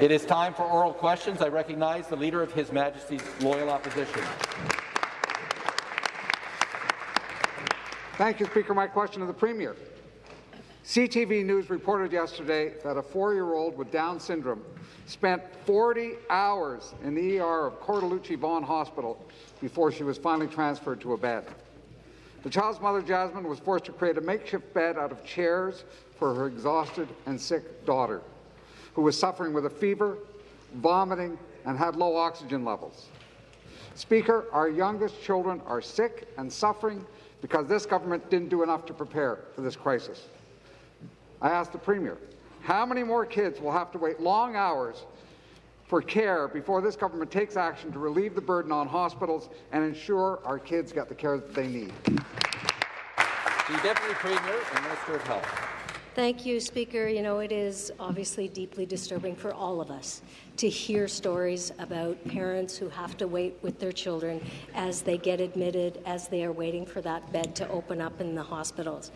It is time for oral questions. I recognize the Leader of His Majesty's Loyal Opposition. Thank you, Speaker. My question to the Premier. CTV News reported yesterday that a four-year-old with Down syndrome spent 40 hours in the ER of Cortellucci Vaughan Hospital before she was finally transferred to a bed. The child's mother, Jasmine, was forced to create a makeshift bed out of chairs for her exhausted and sick daughter, who was suffering with a fever, vomiting, and had low oxygen levels. Speaker, our youngest children are sick and suffering because this government didn't do enough to prepare for this crisis. I asked the Premier, how many more kids will have to wait long hours for care before this government takes action to relieve the burden on hospitals and ensure our kids get the care that they need? The Deputy Premier and Minister of Health. Thank you, Speaker. You know, it is obviously deeply disturbing for all of us to hear stories about parents who have to wait with their children as they get admitted, as they are waiting for that bed to open up in the hospitals.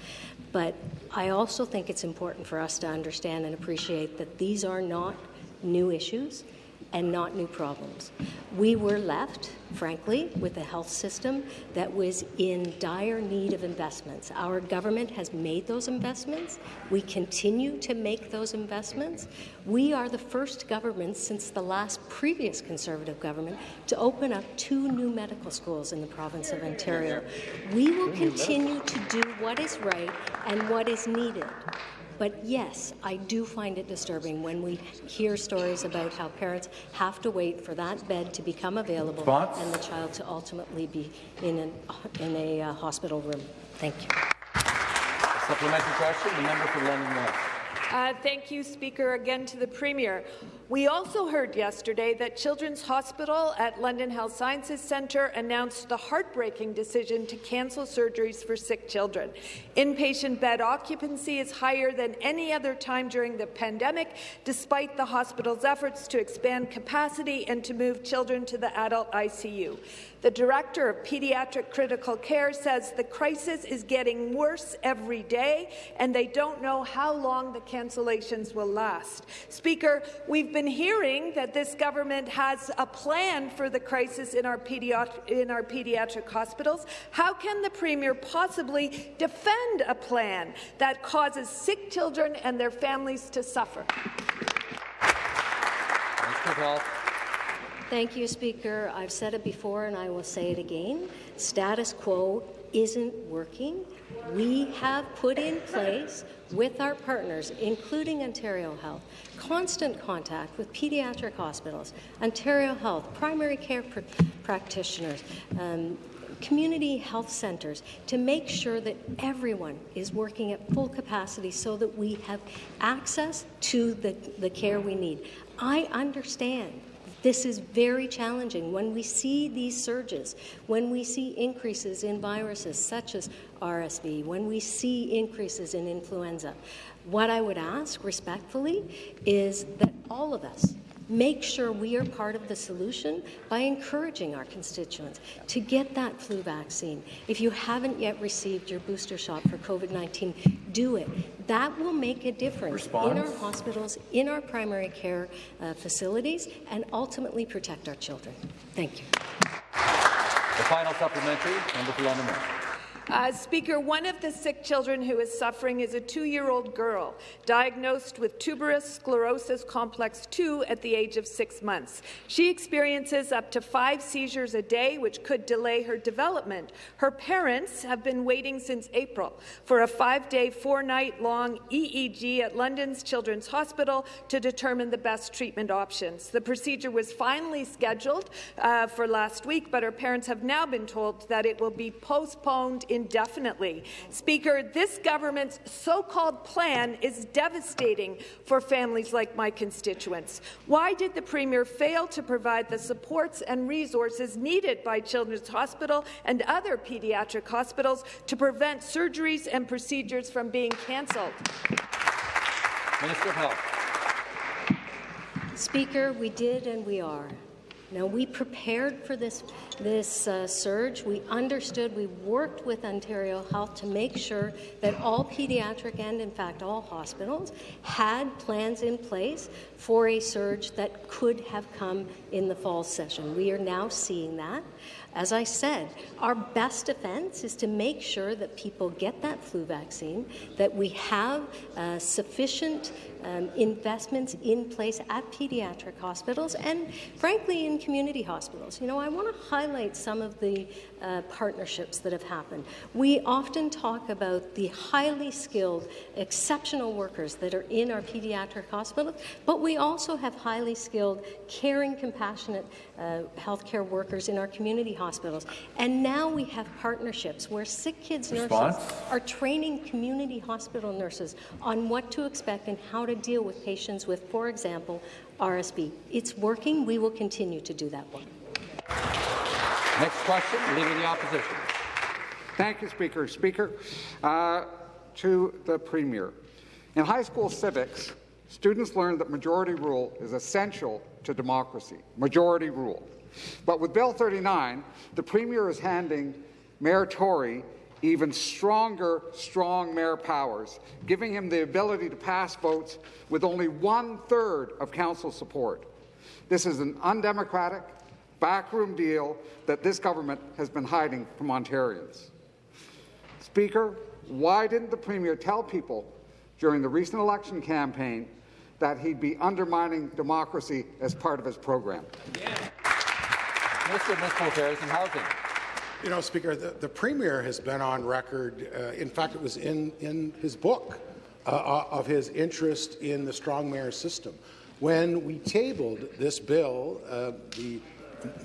But I also think it's important for us to understand and appreciate that these are not new issues and not new problems. We were left, frankly, with a health system that was in dire need of investments. Our government has made those investments. We continue to make those investments. We are the first government since the last previous Conservative government to open up two new medical schools in the province of Ontario. We will continue to do what is right and what is needed. But yes, I do find it disturbing when we hear stories about how parents have to wait for that bed to become available Response? and the child to ultimately be in, an, in a uh, hospital room. Thank you. Supplementary question, the member for London West. Uh, thank you, Speaker. Again to the Premier. We also heard yesterday that Children's Hospital at London Health Sciences Centre announced the heartbreaking decision to cancel surgeries for sick children. Inpatient bed occupancy is higher than any other time during the pandemic, despite the hospital's efforts to expand capacity and to move children to the adult ICU. The Director of Pediatric Critical Care says the crisis is getting worse every day, and they don't know how long the cancellations will last. Speaker, we've been hearing that this government has a plan for the crisis in our, in our pediatric hospitals. How can the Premier possibly defend a plan that causes sick children and their families to suffer? Thank you, Speaker. I've said it before and I will say it again. Status quo isn't working. We have put in place with our partners, including Ontario Health, constant contact with pediatric hospitals, Ontario Health, primary care pr practitioners, um, community health centres to make sure that everyone is working at full capacity so that we have access to the, the care we need. I understand this is very challenging. When we see these surges, when we see increases in viruses such as RSV, when we see increases in influenza, what I would ask respectfully is that all of us make sure we are part of the solution by encouraging our constituents to get that flu vaccine. If you haven't yet received your booster shot for COVID-19, do it. That will make a difference Response? in our hospitals, in our primary care uh, facilities, and ultimately protect our children. Thank you. The final supplementary, member for London uh, Speaker, one of the sick children who is suffering is a two-year-old girl diagnosed with tuberous sclerosis complex 2 at the age of six months. She experiences up to five seizures a day, which could delay her development. Her parents have been waiting since April for a five-day, four-night-long EEG at London's Children's Hospital to determine the best treatment options. The procedure was finally scheduled uh, for last week, but her parents have now been told that it will be postponed indefinitely. Speaker, this government's so-called plan is devastating for families like my constituents. Why did the Premier fail to provide the supports and resources needed by Children's Hospital and other pediatric hospitals to prevent surgeries and procedures from being cancelled? Minister of Health. Speaker, we did and we are. Now, we prepared for this, this uh, surge. We understood, we worked with Ontario Health to make sure that all pediatric and, in fact, all hospitals had plans in place for a surge that could have come in the fall session. We are now seeing that. As I said, our best defense is to make sure that people get that flu vaccine, that we have uh, sufficient um, investments in place at pediatric hospitals and, frankly, in community hospitals. You know, I want to highlight some of the uh, partnerships that have happened. We often talk about the highly skilled, exceptional workers that are in our pediatric hospitals, but we also have highly skilled, caring, compassionate uh, healthcare workers in our community hospitals. And now we have partnerships where sick kids Response? nurses are training community hospital nurses on what to expect and how to deal with patients with, for example, RSV. It's working. We will continue to do that work. Next question, Leader of the Opposition. Thank you, Speaker. Speaker, uh, to the Premier. In high school civics, students learn that majority rule is essential to democracy. Majority rule. But with Bill 39, the Premier is handing Mayor Tory even stronger, strong mayor powers, giving him the ability to pass votes with only one-third of council support. This is an undemocratic, backroom deal that this government has been hiding from Ontarians. Speaker, why didn't the Premier tell people during the recent election campaign that he'd be undermining democracy as part of his program? Mr. Minister of Affairs and Housing. You know, Speaker, the, the Premier has been on record, uh, in fact, it was in, in his book, uh, uh, of his interest in the strong mayor system. When we tabled this bill, uh, the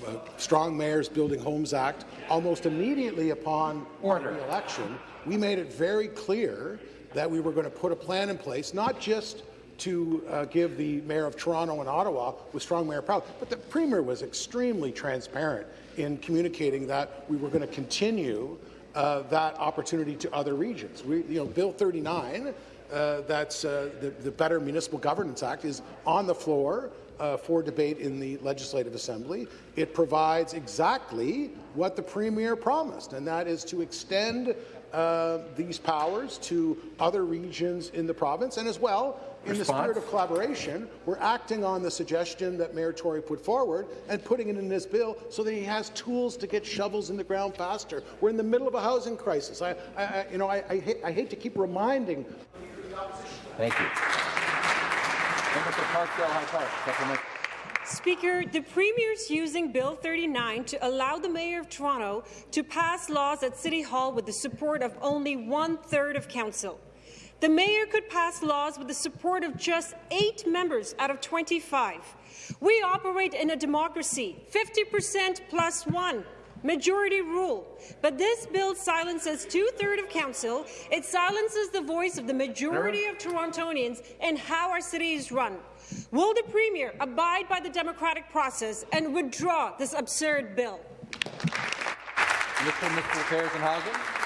uh, Strong Mayors Building Homes Act, almost immediately upon Order. the election, we made it very clear that we were going to put a plan in place, not just to uh, give the Mayor of Toronto and Ottawa with strong mayor power, but the Premier was extremely transparent in communicating that we were going to continue uh, that opportunity to other regions. We, you know, Bill 39, uh, that's uh, the, the Better Municipal Governance Act, is on the floor uh, for debate in the Legislative Assembly. It provides exactly what the Premier promised, and that is to extend uh, these powers to other regions in the province, and as well, in the spirit of collaboration, we're acting on the suggestion that Mayor Tory put forward and putting it in his bill so that he has tools to get shovels in the ground faster. We're in the middle of a housing crisis. I, I, I you know, I, I, hate, I hate to keep reminding Thank you. Member for Parkdale High Park. Supplement. Speaker, the Premier's using Bill 39 to allow the Mayor of Toronto to pass laws at City Hall with the support of only one-third of Council. The Mayor could pass laws with the support of just eight members out of 25. We operate in a democracy, 50% plus one. Majority rule. But this bill silences two-thirds of council. It silences the voice of the majority of Torontonians and how our city is run. Will the Premier abide by the democratic process and withdraw this absurd bill? Minister of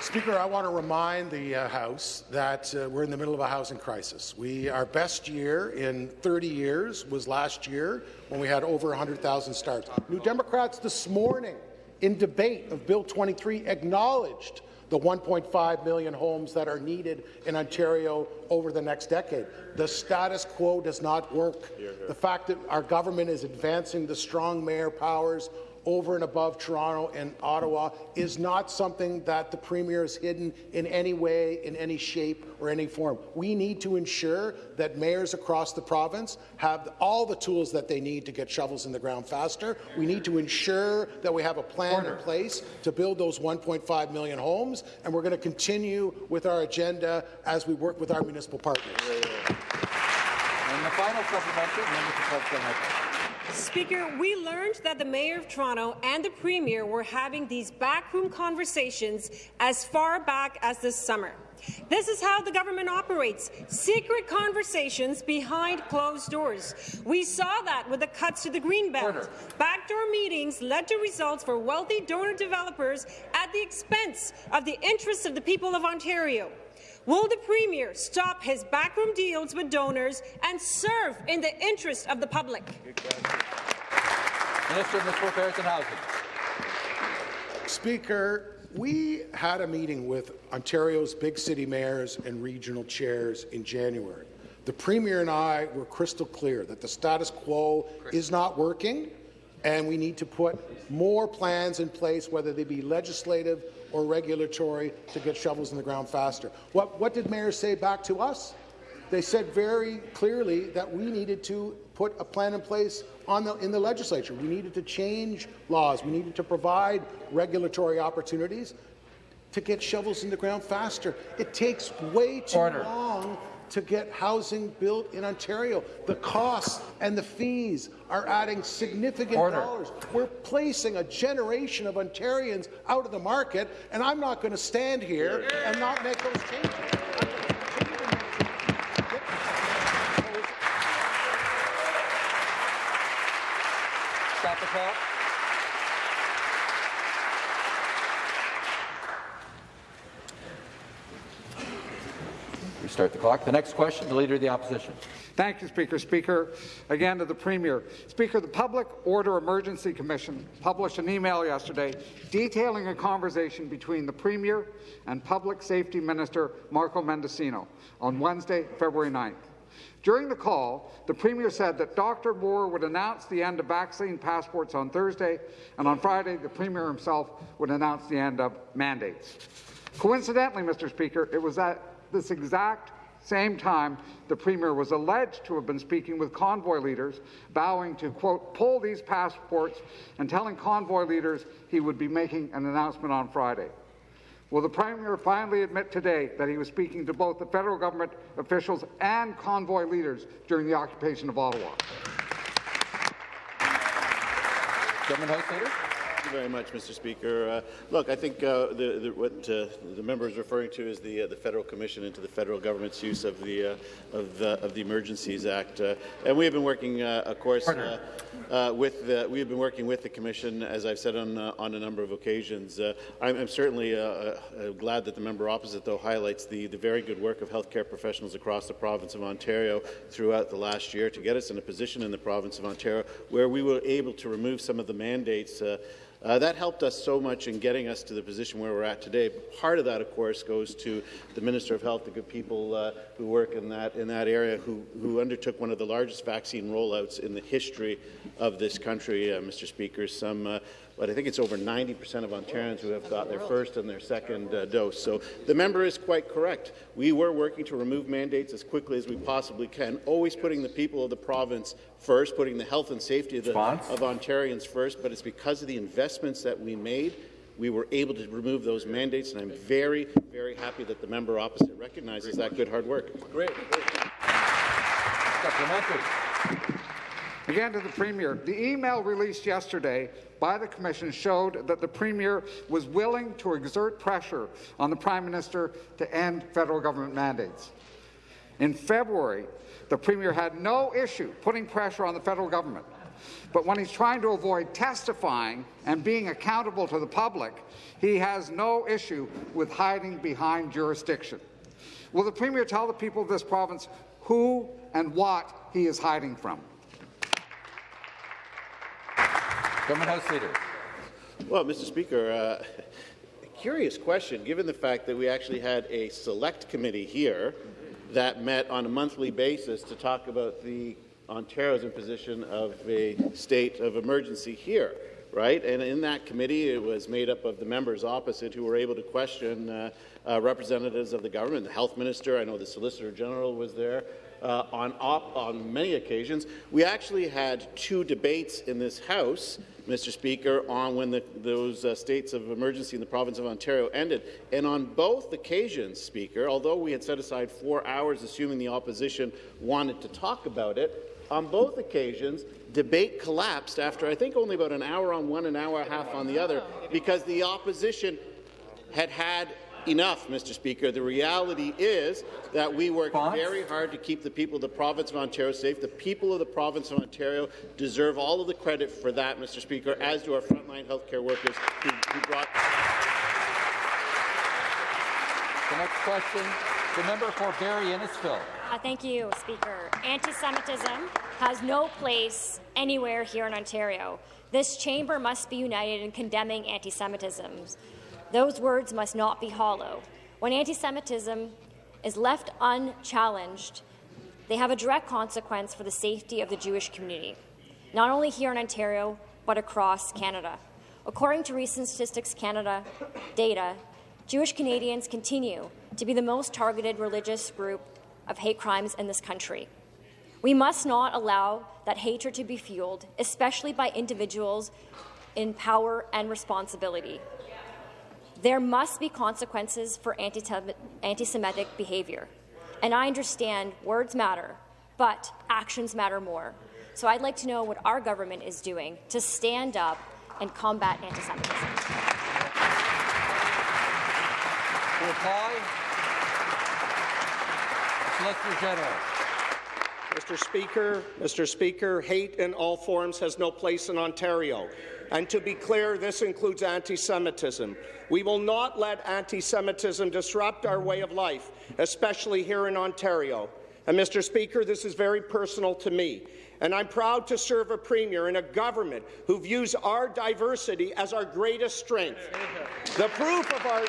Speaker, I want to remind the uh, House that uh, we're in the middle of a housing crisis. We, our best year in 30 years was last year when we had over 100,000 starts. New Democrats this morning in debate of Bill 23 acknowledged the 1.5 million homes that are needed in Ontario over the next decade. The status quo does not work. The fact that our government is advancing the strong mayor powers over and above Toronto and Ottawa is not something that the Premier has hidden in any way, in any shape or any form. We need to ensure that mayors across the province have all the tools that they need to get shovels in the ground faster. We need to ensure that we have a plan Order. in place to build those 1.5 million homes, and we're going to continue with our agenda as we work with our municipal partners. And the final supplementary, member for Parkdale High Park. Speaker, we learned that the Mayor of Toronto and the Premier were having these backroom conversations as far back as this summer. This is how the government operates, secret conversations behind closed doors. We saw that with the cuts to the Greenbelt. Order. Backdoor meetings led to results for wealthy donor developers at the expense of the interests of the people of Ontario. Will the Premier stop his backroom deals with donors and serve in the interest of the public? Minister of Municipal Affairs and Housing. Speaker, we had a meeting with Ontario's big city mayors and regional chairs in January. The Premier and I were crystal clear that the status quo is not working and we need to put more plans in place, whether they be legislative or regulatory, to get shovels in the ground faster. What, what did mayors say back to us? They said very clearly that we needed to put a plan in place the, in the legislature. We needed to change laws. We needed to provide regulatory opportunities to get shovels in the ground faster. It takes way too Order. long to get housing built in Ontario. The costs and the fees are adding significant Order. dollars. We're placing a generation of Ontarians out of the market, and I'm not going to stand here and not make those changes. Stop the clock. The next question, the Leader of the Opposition. Thank you, Speaker. Speaker, again to the Premier. Speaker, the Public Order Emergency Commission published an email yesterday detailing a conversation between the Premier and Public Safety Minister Marco Mendicino on Wednesday, February 9th. During the call, the Premier said that Dr. Moore would announce the end of vaccine passports on Thursday, and on Friday, the Premier himself would announce the end of mandates. Coincidentally, Mr. Speaker, it was at this exact same time the Premier was alleged to have been speaking with convoy leaders, vowing to, quote, pull these passports and telling convoy leaders he would be making an announcement on Friday. Will the Premier finally admit today that he was speaking to both the federal government officials and convoy leaders during the occupation of Ottawa? Government House Leader. Thank you very much, Mr. Speaker. Uh, look, I think uh, the, the, what uh, the member is referring to is the uh, the federal commission into the federal government's use of the uh, of the of the Emergencies Act, uh, and we have been working, of course, with the, we have been working with the commission, as I've said on on a number of occasions. I'm, I'm, certainly glad that the member opposite, though, highlights the the very good work of healthcare professionals across the province of Ontario throughout the last year to get us in a position in the province of Ontario where we were able to remove some of the mandates. Uh, that helped us so much in getting us to the position where we're at today. Part of that, of course, goes to the Minister of Health, the good people uh, who work in that in that area, who who undertook one of the largest vaccine rollouts in the history of this country, uh, Mr. Speaker. Some uh, but I think it's over 90% of Ontarians who have got their first and their second uh, dose. So the member is quite correct. We were working to remove mandates as quickly as we possibly can, always putting the people of the province first, putting the health and safety of, the, of Ontarians first, but it's because of the investments that we made we were able to remove those mandates, and I'm very, very happy that the member opposite recognizes that good hard work. Great. Great. Again to the Premier. The email released yesterday by the Commission showed that the Premier was willing to exert pressure on the Prime Minister to end federal government mandates. In February, the Premier had no issue putting pressure on the federal government. But when he's trying to avoid testifying and being accountable to the public, he has no issue with hiding behind jurisdiction. Will the Premier tell the people of this province who and what he is hiding from? Government House Leader. Well, Mr. Speaker, uh, curious question, given the fact that we actually had a select committee here that met on a monthly basis to talk about the Ontario's imposition of a state of emergency here, right? And in that committee, it was made up of the members opposite who were able to question uh, uh, representatives of the government, the health minister, I know the solicitor general was there, uh, on, on many occasions. We actually had two debates in this House Mr. Speaker, on when the, those uh, states of emergency in the province of Ontario ended. And on both occasions, Speaker, although we had set aside four hours, assuming the opposition wanted to talk about it, on both occasions, debate collapsed after I think only about an hour on one, an hour and a half on the other, because the opposition had had enough, Mr. Speaker. The reality is that we work very hard to keep the people of the province of Ontario safe. The people of the province of Ontario deserve all of the credit for that, Mr. Speaker, as do our frontline healthcare workers who, who brought. The next question, The member for Barrie Innisfil. Uh, thank you, Speaker. Anti-Semitism has no place anywhere here in Ontario. This chamber must be united in condemning anti-Semitism. Those words must not be hollow. When anti-Semitism is left unchallenged, they have a direct consequence for the safety of the Jewish community, not only here in Ontario, but across Canada. According to recent Statistics Canada data, Jewish Canadians continue to be the most targeted religious group of hate crimes in this country. We must not allow that hatred to be fueled, especially by individuals in power and responsibility. There must be consequences for anti-Semitic behaviour. And I understand words matter, but actions matter more. So I'd like to know what our government is doing to stand up and combat anti-Semitism. To reply, Solicitor General. Mr. Speaker, Mr. Speaker, hate in all forms has no place in Ontario. And to be clear, this includes anti-Semitism. We will not let anti-Semitism disrupt our way of life, especially here in Ontario. And Mr. Speaker, this is very personal to me. And I'm proud to serve a premier in a government who views our diversity as our greatest strength. The proof of our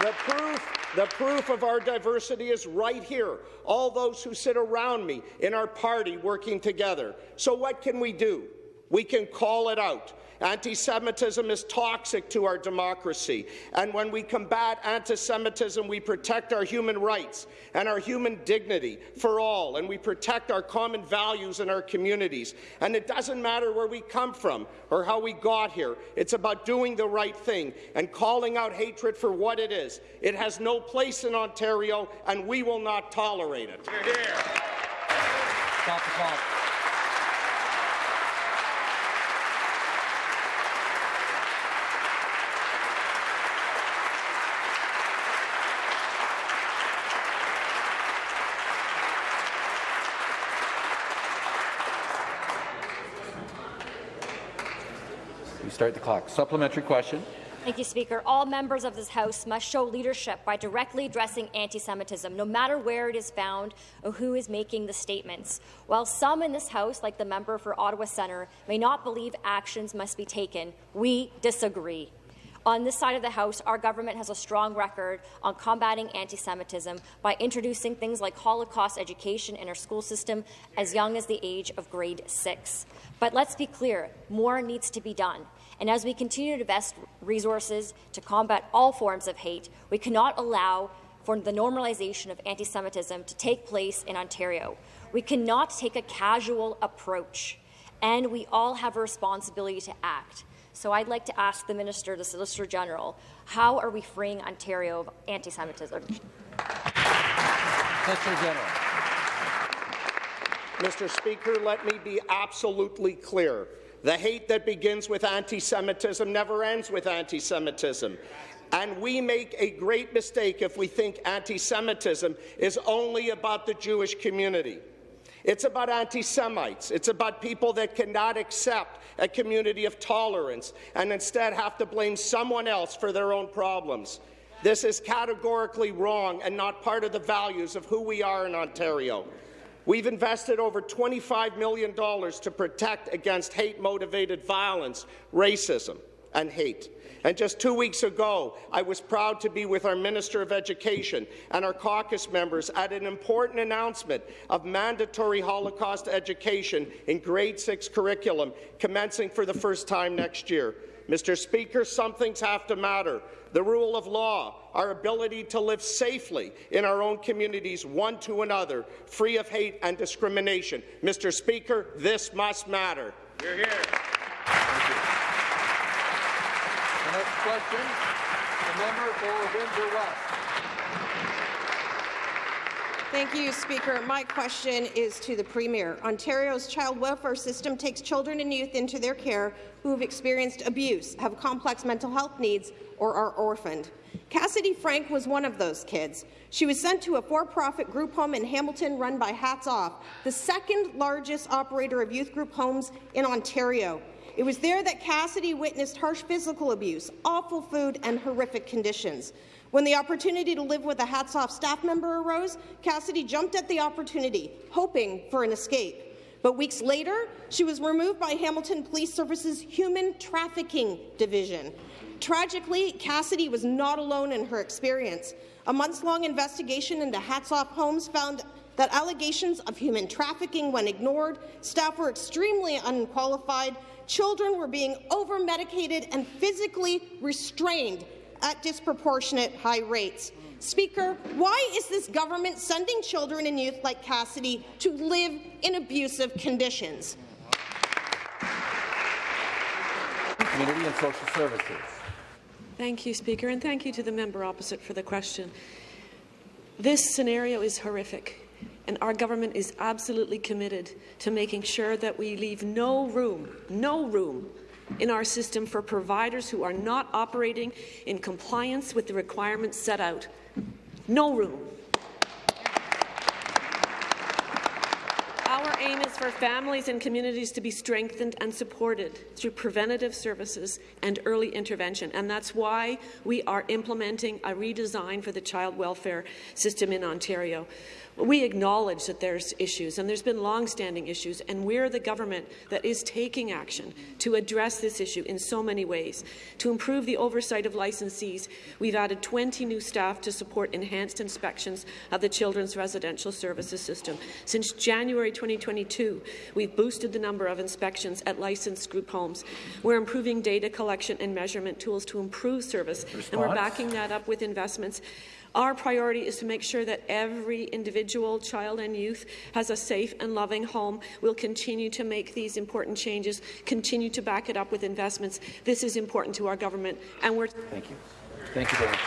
the proof the proof of our diversity is right here, all those who sit around me in our party working together. So what can we do? We can call it out. Anti-Semitism is toxic to our democracy, and when we combat anti-Semitism, we protect our human rights and our human dignity for all, and we protect our common values in our communities. And it doesn't matter where we come from or how we got here. It's about doing the right thing and calling out hatred for what it is. It has no place in Ontario, and we will not tolerate it. Hear, hear. Stop the clock. Start the clock. Supplementary question. Thank you, Speaker. All members of this House must show leadership by directly addressing anti-Semitism, no matter where it is found or who is making the statements. While some in this House, like the member for Ottawa Centre, may not believe actions must be taken, we disagree. On this side of the House, our government has a strong record on combating anti-Semitism by introducing things like Holocaust education in our school system as young as the age of grade six. But let's be clear, more needs to be done. And as we continue to invest resources to combat all forms of hate, we cannot allow for the normalization of anti-Semitism to take place in Ontario. We cannot take a casual approach, and we all have a responsibility to act. So I'd like to ask the Minister, the Solicitor General, how are we freeing Ontario of anti-Semitism? Solicitor General. Mr. Speaker, let me be absolutely clear. The hate that begins with anti-Semitism never ends with anti-Semitism. And we make a great mistake if we think anti-Semitism is only about the Jewish community. It's about anti-Semites. It's about people that cannot accept a community of tolerance and instead have to blame someone else for their own problems. This is categorically wrong and not part of the values of who we are in Ontario. We've invested over $25 million to protect against hate-motivated violence, racism, and hate. And just two weeks ago, I was proud to be with our Minister of Education and our caucus members at an important announcement of mandatory Holocaust education in grade 6 curriculum commencing for the first time next year. Mr. Speaker, some things have to matter. The rule of law, our ability to live safely in our own communities, one to another, free of hate and discrimination. Mr. Speaker, this must matter. You're here. The next question, the member for Windsor West. Thank you, Speaker. My question is to the Premier. Ontario's child welfare system takes children and youth into their care who have experienced abuse, have complex mental health needs, or are orphaned. Cassidy Frank was one of those kids. She was sent to a for-profit group home in Hamilton run by Hats Off, the second largest operator of youth group homes in Ontario. It was there that Cassidy witnessed harsh physical abuse, awful food, and horrific conditions. When the opportunity to live with a hats off staff member arose, Cassidy jumped at the opportunity, hoping for an escape. But weeks later, she was removed by Hamilton Police Service's Human Trafficking Division. Tragically, Cassidy was not alone in her experience. A months-long investigation into Hats Off Homes found that allegations of human trafficking went ignored, staff were extremely unqualified, children were being over-medicated and physically restrained at disproportionate high rates. Speaker, why is this government sending children and youth like Cassidy to live in abusive conditions? Community and Social Services. Thank you, Speaker, and thank you to the member opposite for the question. This scenario is horrific, and our government is absolutely committed to making sure that we leave no room, no room in our system for providers who are not operating in compliance with the requirements set out. No room. Our aim is for families and communities to be strengthened and supported through preventative services and early intervention, and that's why we are implementing a redesign for the child welfare system in Ontario. We acknowledge that there's issues, and there's been long-standing issues, and we're the government that is taking action to address this issue in so many ways. To improve the oversight of licensees, we've added 20 new staff to support enhanced inspections of the Children's Residential Services System. Since January 2022, we've boosted the number of inspections at licensed group homes. We're improving data collection and measurement tools to improve service, Response? and we're backing that up with investments our priority is to make sure that every individual child and youth has a safe and loving home. We'll continue to make these important changes, continue to back it up with investments. This is important to our government, and we're— Thank you. Thank you very much.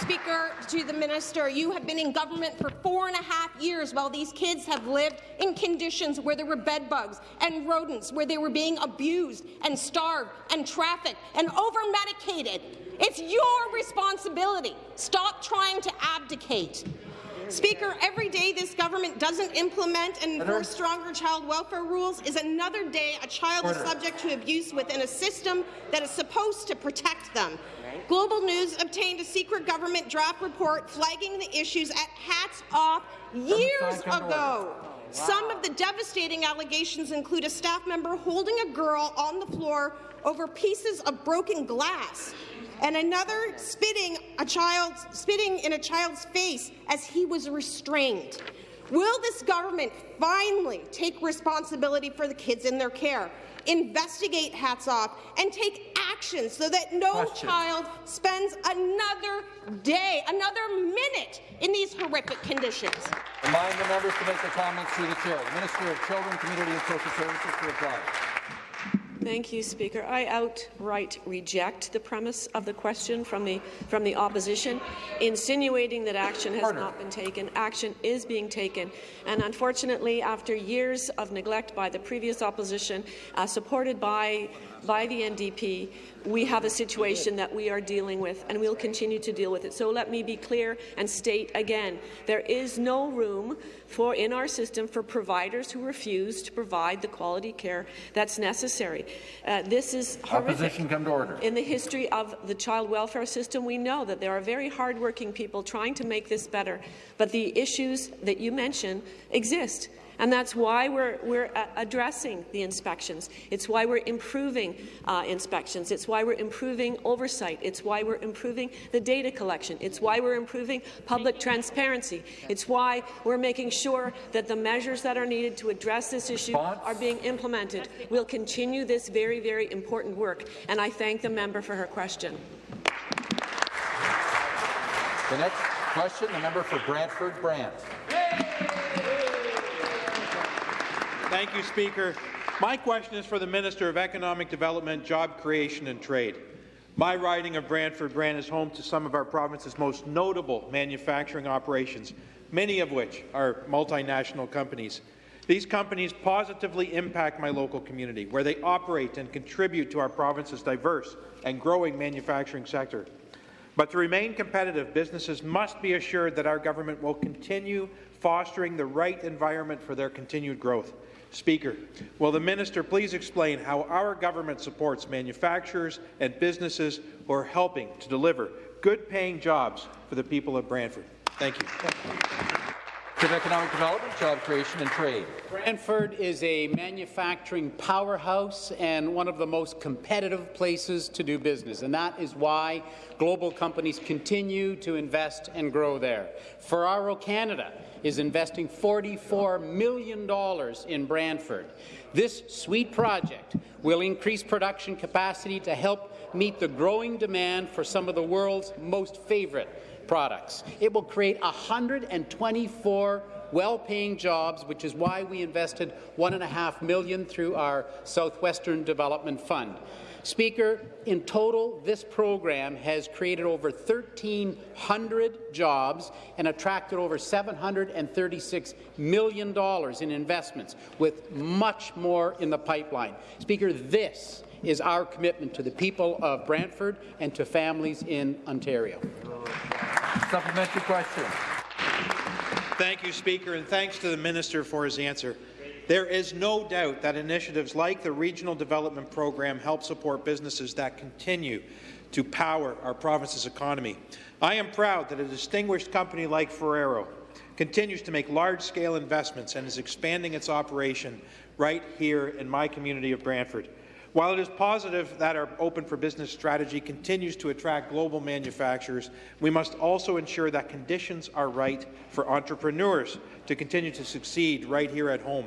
Speaker, to the minister, you have been in government for four and a half years while these kids have lived in conditions where there were bedbugs and rodents, where they were being abused and starved and trafficked and over-medicated. It's your responsibility. Stop trying to abdicate. Speaker, every day this government doesn't implement and enforce stronger child welfare rules is another day a child Order. is subject to abuse within a system that is supposed to protect them. Global News obtained a secret government draft report flagging the issues at Hats Off years ago. Wow. Some of the devastating allegations include a staff member holding a girl on the floor over pieces of broken glass and another spitting a child's spitting in a child's face as he was restrained. Will this government finally take responsibility for the kids in their care, investigate hats off, and take action so that no Question. child spends another day, another minute in these horrific conditions? Remind the members to make their comments through the chair. The Minister of Children, Community and Social Services to reply. Thank you, Speaker. I outright reject the premise of the question from the from the opposition, insinuating that action has Harder. not been taken. Action is being taken, and unfortunately, after years of neglect by the previous opposition, uh, supported by by the NDP, we have a situation that we are dealing with, and we'll continue to deal with it. So let me be clear and state again, there is no room for in our system for providers who refuse to provide the quality care that's necessary. Uh, this is horrific. Opposition come to order. In the history of the child welfare system, we know that there are very hardworking people trying to make this better, but the issues that you mentioned exist. And that's why we're, we're addressing the inspections. It's why we're improving uh, inspections. It's why we're improving oversight. It's why we're improving the data collection. It's why we're improving public transparency. It's why we're making sure that the measures that are needed to address this issue are being implemented. We'll continue this very, very important work, and I thank the member for her question. The next question, the member for Brantford Brant. Thank you, Speaker. My question is for the Minister of Economic Development, Job Creation and Trade. My riding of Brantford Brant is home to some of our province's most notable manufacturing operations, many of which are multinational companies. These companies positively impact my local community, where they operate and contribute to our province's diverse and growing manufacturing sector. But to remain competitive, businesses must be assured that our government will continue fostering the right environment for their continued growth. Speaker, will the minister please explain how our government supports manufacturers and businesses who are helping to deliver good-paying jobs for the people of Brantford? Thank you. of Economic Development, Job Creation and Trade. Brantford is a manufacturing powerhouse and one of the most competitive places to do business, and that is why global companies continue to invest and grow there. Ferrero Canada is investing $44 million in Brantford. This sweet project will increase production capacity to help meet the growing demand for some of the world's most favourite products. It will create 124 well-paying jobs, which is why we invested 1.5 million through our Southwestern Development Fund. Speaker, in total, this program has created over 1,300 jobs and attracted over $736 million in investments, with much more in the pipeline. Speaker, this is our commitment to the people of Brantford and to families in Ontario. Supplementary question. Thank you, Speaker, and thanks to the minister for his answer. There is no doubt that initiatives like the Regional Development Program help support businesses that continue to power our province's economy. I am proud that a distinguished company like Ferrero continues to make large-scale investments and is expanding its operation right here in my community of Brantford. While it is positive that our Open for Business strategy continues to attract global manufacturers, we must also ensure that conditions are right for entrepreneurs to continue to succeed right here at home.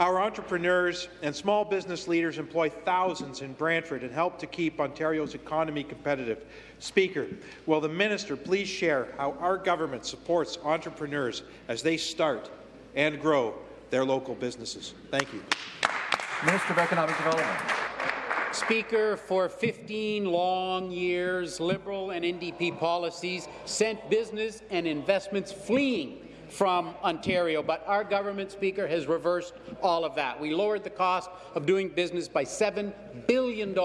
Our entrepreneurs and small business leaders employ thousands in Brantford and help to keep Ontario's economy competitive. Speaker, will the minister please share how our government supports entrepreneurs as they start and grow their local businesses? Thank you. Minister of Economic Development. Speaker, for 15 long years, Liberal and NDP policies sent business and investments fleeing from Ontario, but our government, Speaker, has reversed all of that. We lowered the cost of doing business by $7 billion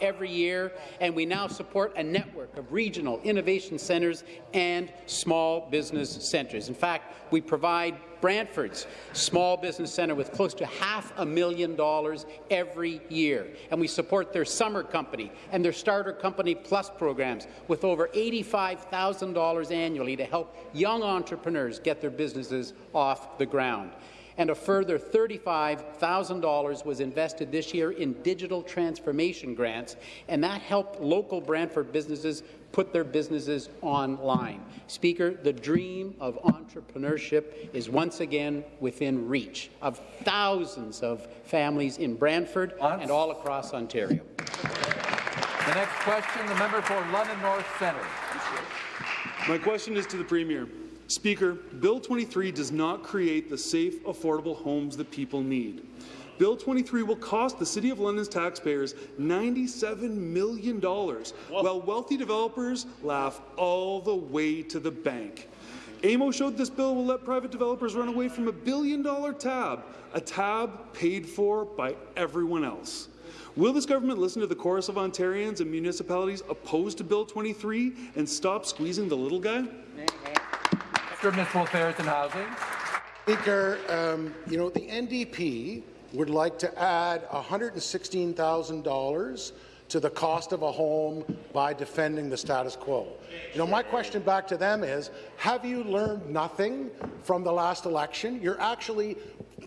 every year, and we now support a network of regional innovation centres and small business centres. In fact, we provide Brantford's small business centre with close to half a million dollars every year. And we support their summer company and their starter company plus programs with over $85,000 annually to help young entrepreneurs get their businesses off the ground and a further $35,000 was invested this year in digital transformation grants, and that helped local Brantford businesses put their businesses online. Speaker, the dream of entrepreneurship is once again within reach of thousands of families in Brantford and all across Ontario. The next question, the member for London North Centre. My question is to the Premier. Speaker, Bill 23 does not create the safe, affordable homes that people need. Bill 23 will cost the City of London's taxpayers $97 million, while wealthy developers laugh all the way to the bank. AMO showed this bill will let private developers run away from a billion-dollar tab, a tab paid for by everyone else. Will this government listen to the chorus of Ontarians and municipalities opposed to Bill 23 and stop squeezing the little guy? Municipal Affairs and Housing. Speaker, um, you know, the NDP would like to add $116,000 to the cost of a home by defending the status quo. You know, my question back to them is, have you learned nothing from the last election? You're actually,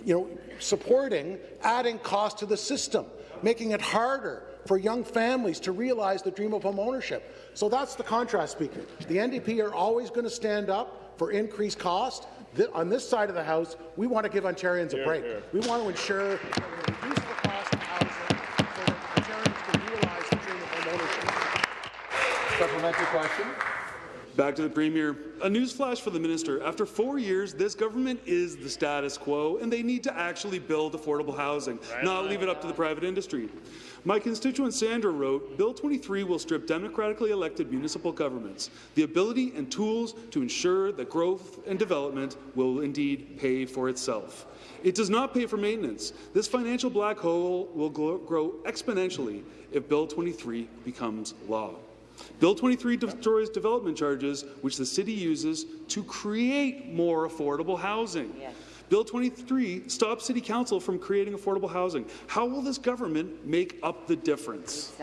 you know, supporting adding cost to the system, making it harder for young families to realize the dream of home ownership. So that's the contrast, Speaker. The NDP are always going to stand up for increased cost. Th on this side of the House, we want to give Ontarians a break. We want to ensure that we reduce the cost of housing so that Ontarians can realize the dream of home ownership. Supplementary question. Back to the Premier. A newsflash for the Minister. After four years, this government is the status quo, and they need to actually build affordable housing, right not leave it up to the private industry. My constituent Sandra wrote, Bill 23 will strip democratically elected municipal governments the ability and tools to ensure that growth and development will indeed pay for itself. It does not pay for maintenance. This financial black hole will grow exponentially if Bill 23 becomes law. Bill 23 destroys development charges, which the city uses to create more affordable housing. Bill 23 stops City Council from creating affordable housing. How will this government make up the difference?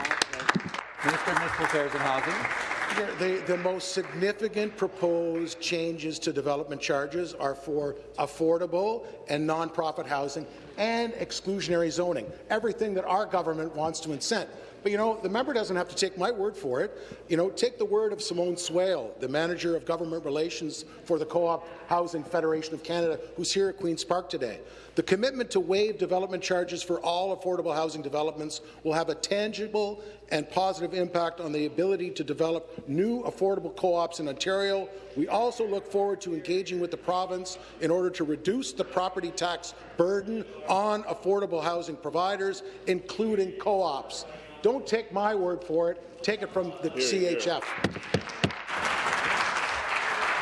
Minister of Municipal Affairs and Housing. The, the most significant proposed changes to development charges are for affordable and nonprofit housing and exclusionary zoning, everything that our government wants to incent. But you know, the member doesn't have to take my word for it. You know, take the word of Simone Swail, the manager of government relations for the Co-op Housing Federation of Canada, who's here at Queen's Park today. The commitment to waive development charges for all affordable housing developments will have a tangible and positive impact on the ability to develop new affordable co-ops in Ontario. We also look forward to engaging with the province in order to reduce the property tax burden on affordable housing providers, including co-ops. Don't take my word for it. Take it from the CHF.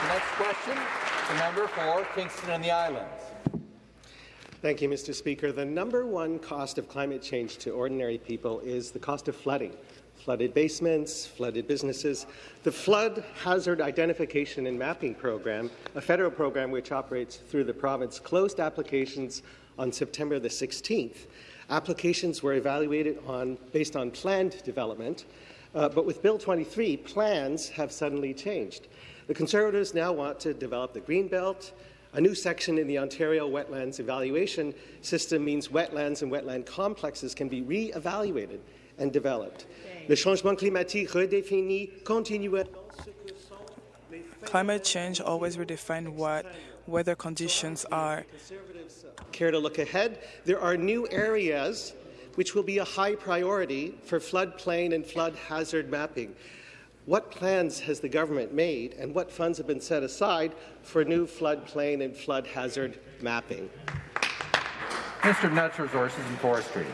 The next question, the member for Kingston and the Islands. Thank you, Mr. Speaker. The number one cost of climate change to ordinary people is the cost of flooding. Flooded basements, flooded businesses. The Flood Hazard Identification and Mapping Program, a federal program which operates through the province, closed applications on September the 16th. Applications were evaluated on, based on planned development, uh, but with Bill 23, plans have suddenly changed. The Conservatives now want to develop the Greenbelt. A new section in the Ontario Wetlands Evaluation System means wetlands and wetland complexes can be re-evaluated and developed. Le changement climatique redéfinit continuellement Climate change always redefines what weather conditions are. Care to look ahead? There are new areas which will be a high priority for floodplain and flood hazard mapping. What plans has the government made and what funds have been set aside for new floodplain and flood hazard mapping? Mr. of Natural Resources and Forestry.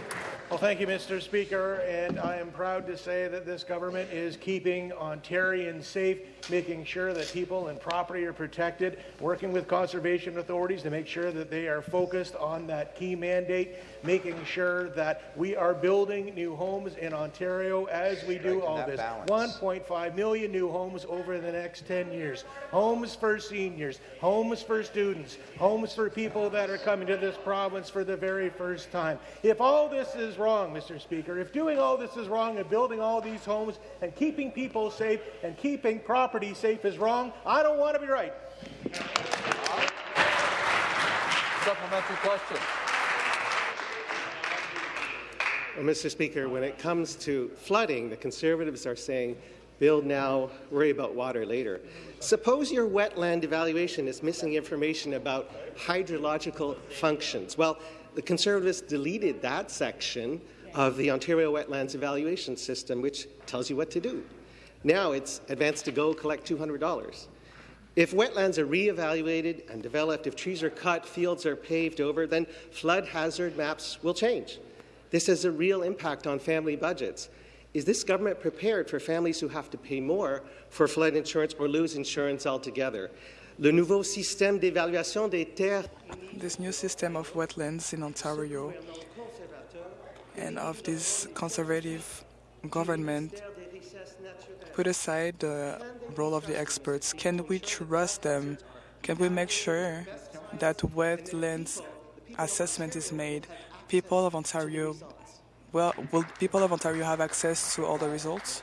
Well, thank you, Mr. Speaker, and I am proud to say that this government is keeping Ontarians safe, making sure that people and property are protected, working with conservation authorities to make sure that they are focused on that key mandate, making sure that we are building new homes in Ontario as we do all this. 1.5 million new homes over the next 10 years. Homes for seniors, homes for students, homes for people that are coming to this province for the very first time. If all this is wrong, Mr. Speaker, if doing all this is wrong and building all these homes and keeping people safe and keeping property safe is wrong, I don't want to be right. Supplementary question. Well, Mr. Speaker, when it comes to flooding, the Conservatives are saying build now, worry about water later. Suppose your wetland evaluation is missing information about hydrological functions. Well, the Conservatives deleted that section of the Ontario Wetlands Evaluation System, which tells you what to do. Now it's advanced to go collect $200. If wetlands are re-evaluated and developed, if trees are cut, fields are paved over, then flood hazard maps will change. This has a real impact on family budgets. Is this government prepared for families who have to pay more for flood insurance or lose insurance altogether? Le nouveau système d'évaluation des terres This new system of wetlands in Ontario and of this conservative government put aside the role of the experts. Can we trust them? Can we make sure that wetlands assessment is made? People of Ontario, well, will people of Ontario have access to all the results?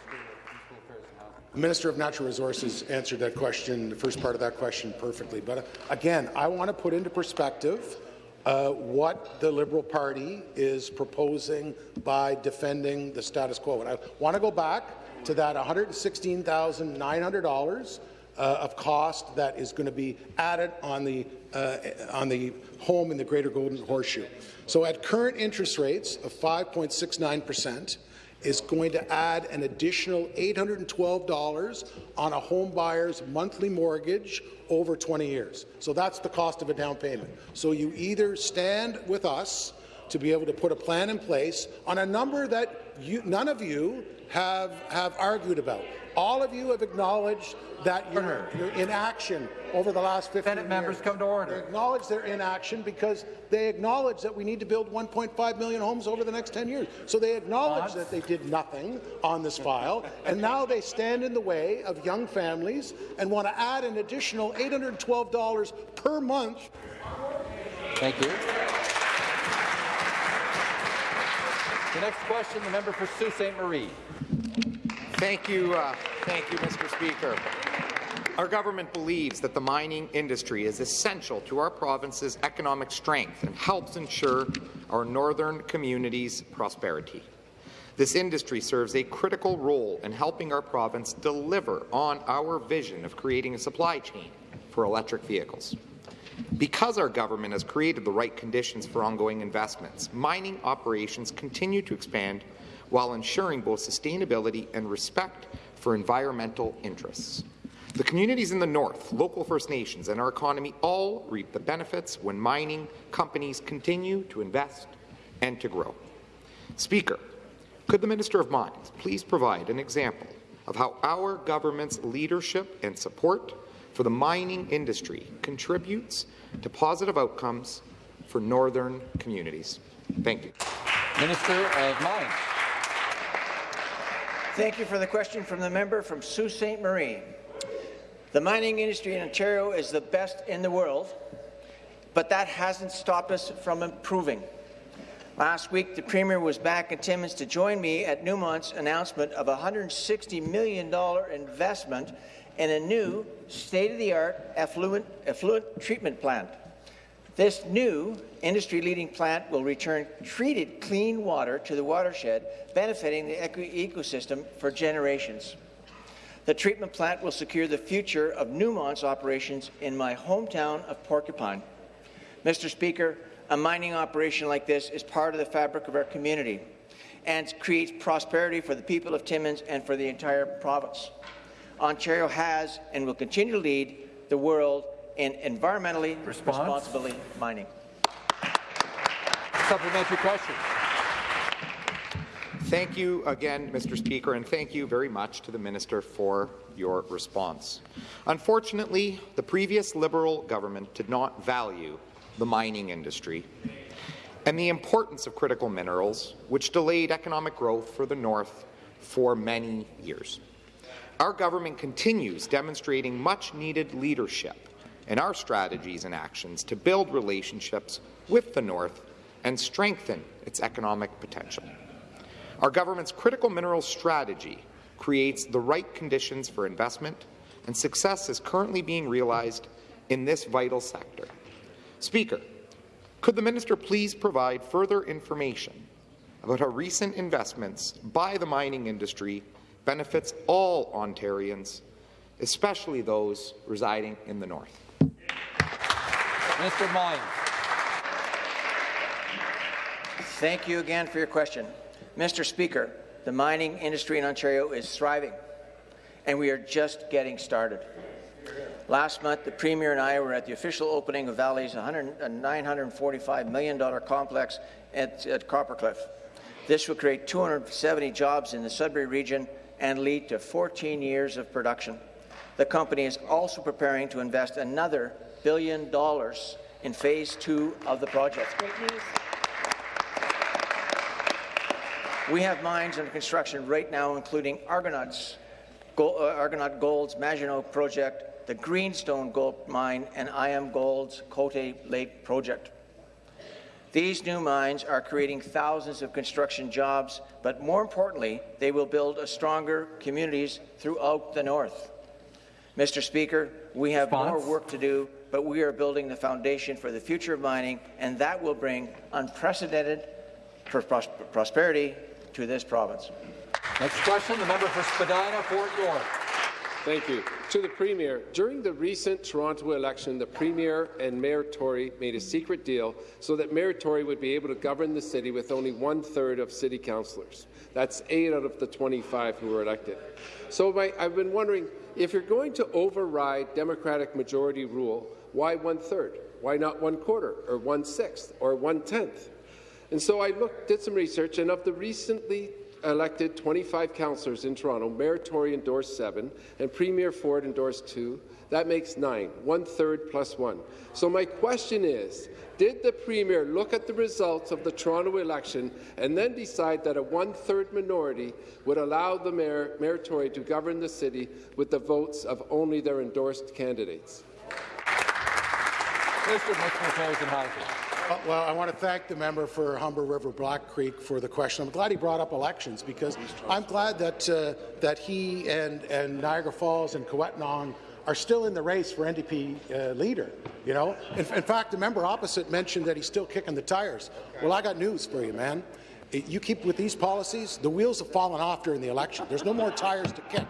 The Minister of Natural Resources answered that question, the first part of that question, perfectly. But uh, again, I want to put into perspective uh, what the Liberal Party is proposing by defending the status quo. And I want to go back to that $116,900 uh, of cost that is going to be added on the uh, on the home in the Greater Golden Horseshoe. So at current interest rates of 5.69 percent, is going to add an additional $812 on a home buyer's monthly mortgage over 20 years. So that's the cost of a down payment. So you either stand with us to be able to put a plan in place on a number that you, none of you have, have argued about. All of you have acknowledged that you're, you're inaction over the last 15 Senate years. members come to order. They acknowledge their inaction because they acknowledge that we need to build 1.5 million homes over the next 10 years. So they acknowledge that they did nothing on this file, and now they stand in the way of young families and want to add an additional $812 per month Thank you. The next question, the member for Sault Ste. Marie. Thank you, uh, thank you, Mr. Speaker. Our government believes that the mining industry is essential to our province's economic strength and helps ensure our northern communities' prosperity. This industry serves a critical role in helping our province deliver on our vision of creating a supply chain for electric vehicles. Because our government has created the right conditions for ongoing investments, mining operations continue to expand while ensuring both sustainability and respect for environmental interests. The communities in the north, local First Nations, and our economy all reap the benefits when mining companies continue to invest and to grow. Speaker, could the Minister of Mines please provide an example of how our government's leadership and support for the mining industry contributes to positive outcomes for northern communities? Thank you. Minister of Mines. Thank you for the question from the member from Sault Ste. Marie. The mining industry in Ontario is the best in the world, but that hasn't stopped us from improving. Last week, the Premier was back in Timmins to join me at Newmont's announcement of a $160 million investment in a new state-of-the-art effluent, effluent treatment plant. This new industry-leading plant will return treated clean water to the watershed, benefiting the eco ecosystem for generations. The treatment plant will secure the future of Newmont's operations in my hometown of Porcupine. Mr. Speaker, a mining operation like this is part of the fabric of our community and creates prosperity for the people of Timmins and for the entire province. Ontario has and will continue to lead the world in environmentally Response? responsible mining. Supplementary question. Thank you again, Mr. Speaker, and thank you very much to the Minister for your response. Unfortunately, the previous Liberal government did not value the mining industry and the importance of critical minerals, which delayed economic growth for the North for many years. Our government continues demonstrating much-needed leadership in our strategies and actions to build relationships with the North and strengthen its economic potential. Our government's critical minerals strategy creates the right conditions for investment, and success is currently being realized in this vital sector. Speaker, could the minister please provide further information about how recent investments by the mining industry benefits all Ontarians, especially those residing in the north? Mr. of Mines. Thank you again for your question. Mr. Speaker, the mining industry in Ontario is thriving, and we are just getting started. Last month, the Premier and I were at the official opening of Vale's $945 million complex at, at Copper Cliff. This will create 270 jobs in the Sudbury region and lead to 14 years of production. The company is also preparing to invest another billion dollars in phase two of the project. Great news. We have mines under construction right now, including Argonauts, Gold, uh, Argonaut Gold's Magino project, the Greenstone Gold Mine, and IAMGOLD's Cote Lake project. These new mines are creating thousands of construction jobs, but more importantly, they will build a stronger communities throughout the north. Mr. Speaker, we have Response? more work to do, but we are building the foundation for the future of mining, and that will bring unprecedented pros prosperity to this province. Next question, the member for Spadina, Fort York. Thank you. To the Premier, during the recent Toronto election, the Premier and Mayor Tory made a secret deal so that Mayor Tory would be able to govern the city with only one-third of city councillors. That's eight out of the 25 who were elected. So my, I've been wondering, if you're going to override Democratic majority rule, why one-third? Why not one-quarter, or one-sixth, or one-tenth? And so I looked, did some research, and of the recently elected 25 councillors in Toronto, Mayor Tory endorsed seven, and Premier Ford endorsed two. That makes nine, one-third plus one. So my question is, did the Premier look at the results of the Toronto election and then decide that a one-third minority would allow the Mayor, Mayor Tory to govern the city with the votes of only their endorsed candidates? Municipal Affairs and Housing. Uh, Well, I want to thank the member for Humber River Black Creek for the question. I'm glad he brought up elections because I'm glad that uh, that he and, and Niagara Falls and Coetnon are still in the race for NDP uh, leader. You know, in, in fact, the member opposite mentioned that he's still kicking the tires. Well, I got news for you, man. You keep with these policies, the wheels have fallen off during the election. There's no more tires to kick.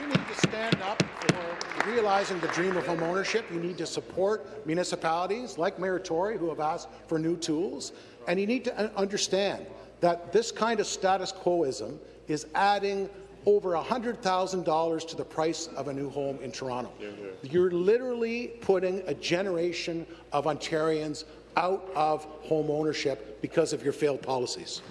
You need to stand up for realizing the dream of home ownership. You need to support municipalities like Mayor Tory, who have asked for new tools. And you need to understand that this kind of status quoism is adding over $100,000 to the price of a new home in Toronto. You're literally putting a generation of Ontarians out of home ownership because of your failed policies.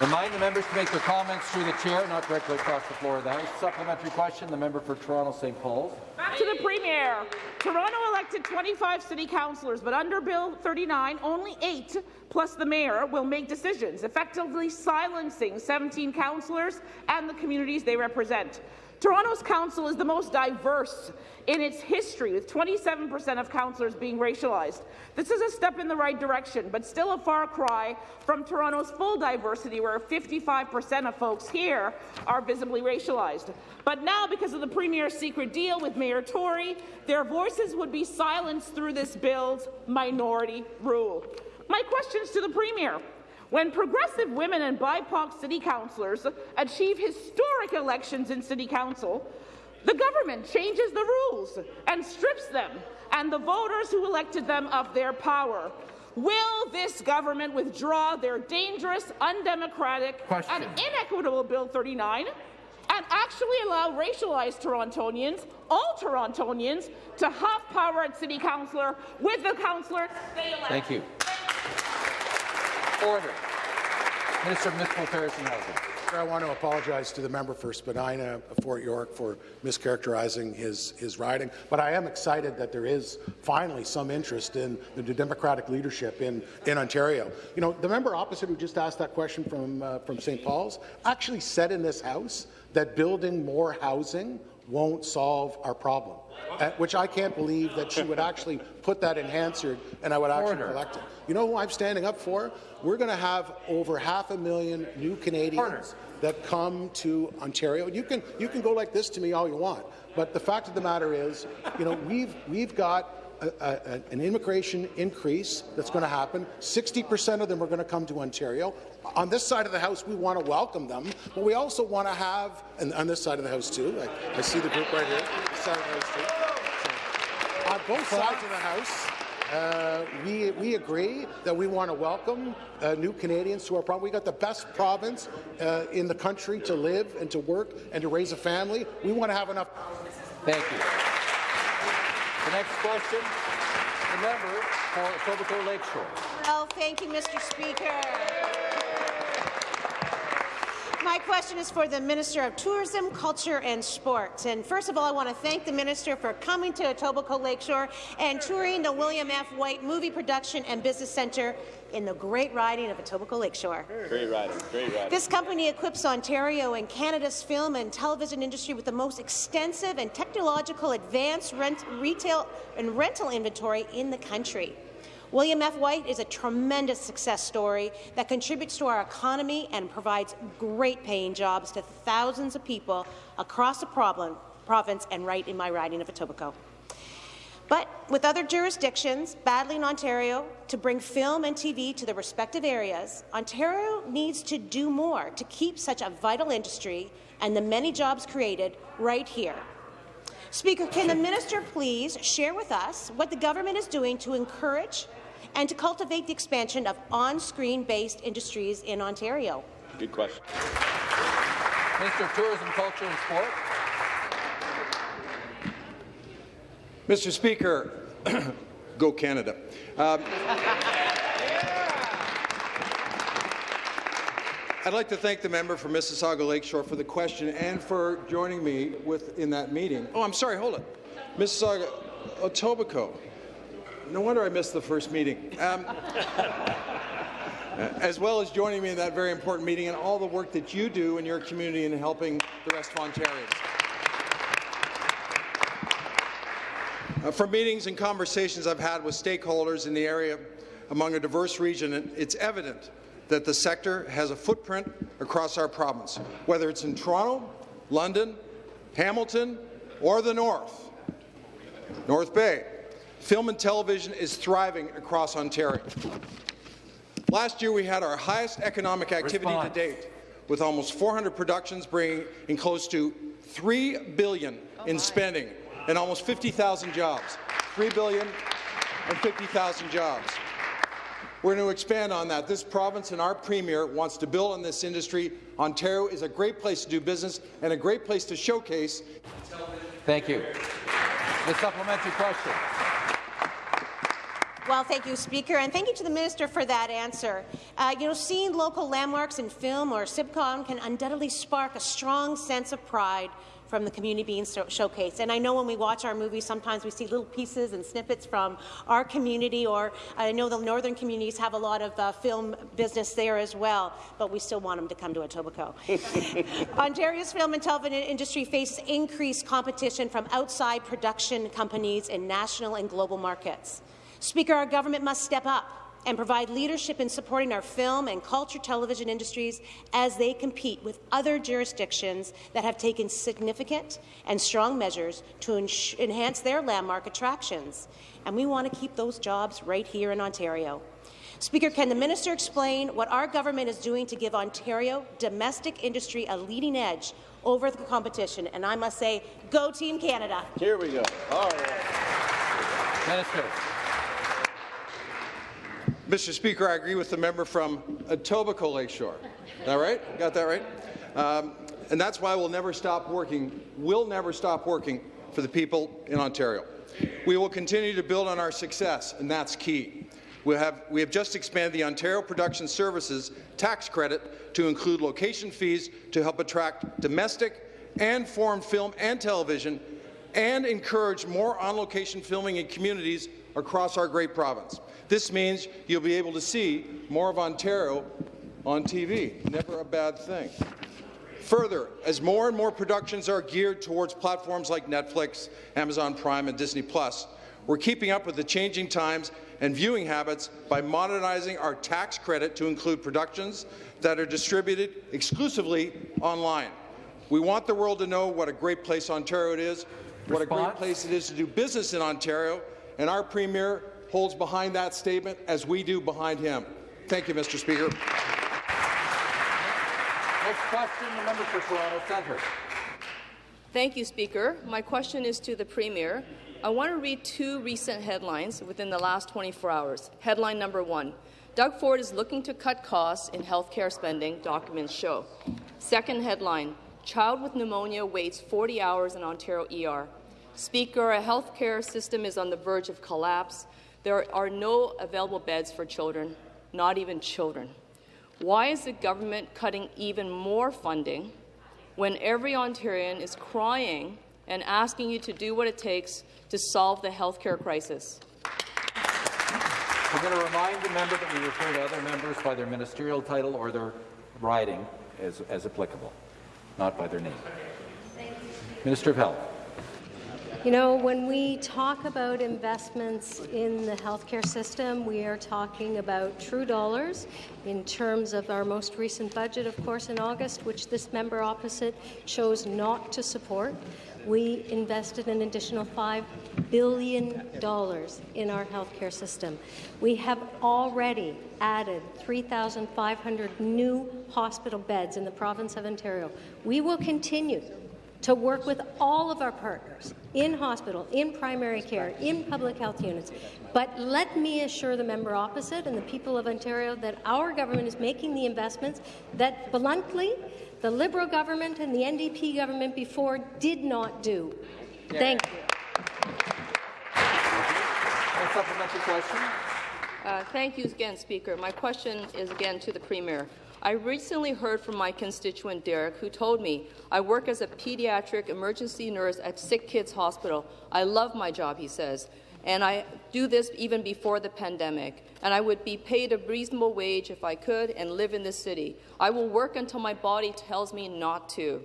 Remind the members to make their comments through the chair, not directly across the floor of the House. Supplementary question, the member for Toronto St. Paul's. Back to the Premier. Toronto elected 25 city councillors, but under Bill 39, only eight, plus the mayor, will make decisions, effectively silencing 17 councillors and the communities they represent. Toronto's council is the most diverse in its history, with 27% of councillors being racialized. This is a step in the right direction, but still a far cry from Toronto's full diversity, where 55% of folks here are visibly racialized. But now, because of the Premier's secret deal with Mayor Tory, their voices would be silenced through this bill's minority rule. My questions to the Premier. When progressive women and BIPOC city councillors achieve historic elections in city council, the government changes the rules and strips them and the voters who elected them of their power. Will this government withdraw their dangerous, undemocratic, Question. and inequitable Bill 39 and actually allow racialized Torontonians, all Torontonians, to have power at city councillor with the councillor they elect? Thank you. Order. Minister of Municipal Affairs and Housing. I want to apologize to the member for Spadina of Fort York for mischaracterizing his, his riding, but I am excited that there is finally some interest in the Democratic leadership in, in Ontario. You know, the member opposite who just asked that question from, uh, from St. Paul's actually said in this House that building more housing won't solve our problem, which I can't believe that she would actually put that in Hansard and I would actually Order. elect it. You know who I'm standing up for? We're going to have over half a million new Canadians that come to Ontario. You can you can go like this to me all you want, but the fact of the matter is, you know, we've we've got a, a, an immigration increase that's going to happen. 60% of them are going to come to Ontario. On this side of the House, we want to welcome them, but we also want to have, and on this side of the House too, I, I see the group right here, this side of the House too. So, on both sides of the House, uh, we, we agree that we want to welcome uh, new Canadians to our province. We got the best province uh, in the country to live and to work and to raise a family. We want to have enough. Thank you. The next question, the member for Etobicoke Lakeshore. Oh, thank you, Mr. Speaker. My question is for the Minister of Tourism, Culture and Sports. And first of all, I want to thank the Minister for coming to Etobicoke Lakeshore and touring the William F. White Movie Production and Business Centre in the great riding of Etobicoke Lakeshore. Great riding, great riding. This company equips Ontario and Canada's film and television industry with the most extensive and technological advanced rent, retail and rental inventory in the country. William F. White is a tremendous success story that contributes to our economy and provides great paying jobs to thousands of people across the problem, province and right in my riding of Etobicoke. But with other jurisdictions battling Ontario to bring film and TV to the respective areas, Ontario needs to do more to keep such a vital industry and the many jobs created right here. Speaker, can the minister please share with us what the government is doing to encourage and to cultivate the expansion of on-screen based industries in Ontario? Good question. Minister of Tourism, Culture and Sport. Mr. Speaker, go Canada. Um, I'd like to thank the member for Mississauga Lakeshore for the question and for joining me with, in that meeting. Oh, I'm sorry, hold it. Mississauga, Etobicoke. No wonder I missed the first meeting. Um, as well as joining me in that very important meeting and all the work that you do in your community in helping the rest of Ontarians. Uh, from meetings and conversations I've had with stakeholders in the area among a diverse region, it's evident that the sector has a footprint across our province, whether it's in Toronto, London, Hamilton, or the North, North Bay. Film and television is thriving across Ontario. Last year, we had our highest economic activity Response. to date, with almost 400 productions bringing in close to $3 billion oh in spending and almost 50,000 jobs. $3 billion and 50,000 jobs. We're going to expand on that. This province and our Premier wants to build on this industry. Ontario is a great place to do business and a great place to showcase. Thank you. The supplementary question. Well, thank you, Speaker, and thank you to the Minister for that answer. Uh, you know, seeing local landmarks in film or sitcom can undoubtedly spark a strong sense of pride from the community being so showcased. And I know when we watch our movies, sometimes we see little pieces and snippets from our community, or I know the northern communities have a lot of uh, film business there as well, but we still want them to come to Etobicoke. Ontario's film and television industry faces increased competition from outside production companies in national and global markets. Speaker, our government must step up and provide leadership in supporting our film and culture television industries as they compete with other jurisdictions that have taken significant and strong measures to enhance their landmark attractions. And we want to keep those jobs right here in Ontario. Speaker, can the minister explain what our government is doing to give Ontario domestic industry a leading edge over the competition? And I must say, go Team Canada. Here we go. All right. Minister. Mr. Speaker, I agree with the member from Etobicoke Lakeshore. Is that right? Got that right? Um, and that's why we'll never stop working, we'll never stop working for the people in Ontario. We will continue to build on our success, and that's key. We have, we have just expanded the Ontario Production Services tax credit to include location fees to help attract domestic and foreign film and television and encourage more on-location filming in communities across our great province. This means you'll be able to see more of Ontario on TV. Never a bad thing. Further, as more and more productions are geared towards platforms like Netflix, Amazon Prime, and Disney+, Plus, we're keeping up with the changing times and viewing habits by modernizing our tax credit to include productions that are distributed exclusively online. We want the world to know what a great place Ontario it is, what a great place it is to do business in Ontario, and our Premier holds behind that statement as we do behind him. Thank you, Mr. Speaker. Next question, the member for Toronto Centre. Thank you, Speaker. My question is to the Premier. I want to read two recent headlines within the last 24 hours. Headline number one, Doug Ford is looking to cut costs in health care spending, documents show. Second headline, child with pneumonia waits 40 hours in Ontario ER. Speaker, a health care system is on the verge of collapse. There are no available beds for children, not even children. Why is the government cutting even more funding when every Ontarian is crying and asking you to do what it takes to solve the health care crisis? We're going to remind the member that we refer to other members by their ministerial title or their riding as, as applicable, not by their name. Minister of Health. You know, when we talk about investments in the healthcare system, we are talking about true dollars in terms of our most recent budget, of course, in August, which this member opposite chose not to support. We invested an additional $5 billion in our healthcare system. We have already added 3,500 new hospital beds in the province of Ontario. We will continue to work with all of our partners in hospital, in primary care, in public health units. But let me assure the member opposite and the people of Ontario that our government is making the investments that bluntly the Liberal government and the NDP government before did not do. Thank you. A supplementary question. Uh, thank you again, Speaker. My question is again to the Premier. I recently heard from my constituent Derek, who told me, I work as a pediatric emergency nurse at Sick Kids Hospital. I love my job, he says, and I do this even before the pandemic, and I would be paid a reasonable wage if I could and live in this city. I will work until my body tells me not to.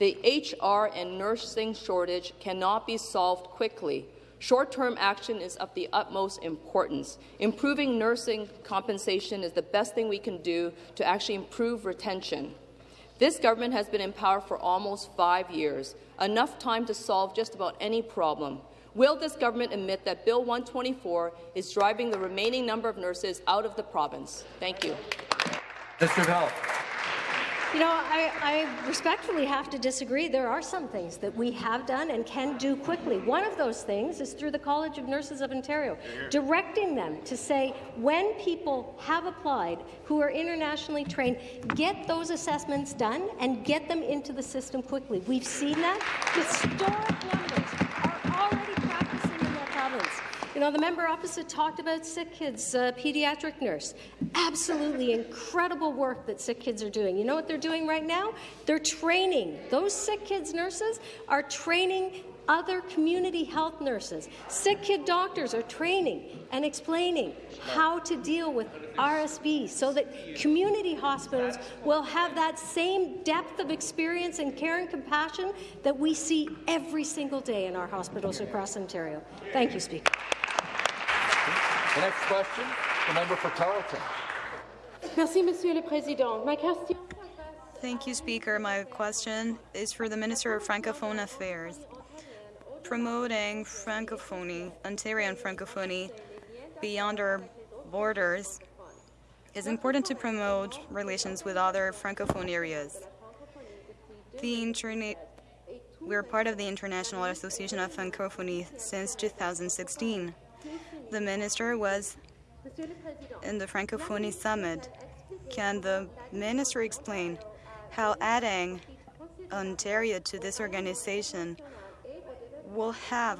The HR and nursing shortage cannot be solved quickly. Short-term action is of the utmost importance. Improving nursing compensation is the best thing we can do to actually improve retention. This government has been in power for almost five years, enough time to solve just about any problem. Will this government admit that Bill 124 is driving the remaining number of nurses out of the province? Thank you. Mr. Health. You know, I, I, respectfully have to disagree. There are some things that we have done and can do quickly. One of those things is through the College of Nurses of Ontario, directing them to say when people have applied who are internationally trained, get those assessments done and get them into the system quickly. We've seen that. Historic numbers are already practicing in that province. You know, the member opposite talked about SickKids uh, pediatric nurse. Absolutely incredible work that Sick Kids are doing. You know what they're doing right now? They're training. Those Sick Kids nurses are training other community health nurses. Sick kid doctors are training and explaining how to deal with RSV so that community hospitals will have that same depth of experience and care and compassion that we see every single day in our hospitals across Ontario. Thank you, Speaker. The next question, the member for Carleton. Merci, Monsieur le Président. Ma question. Thank you, Speaker. My question is for the Minister of Francophone Affairs. Promoting Francophonie, Ontarian Francophonie, beyond our borders is important to promote relations with other Francophone areas. The internet we're part of the International Association of Francophonie since 2016. The minister was in the Francophonie Summit. Can the minister explain how adding Ontario to this organization will have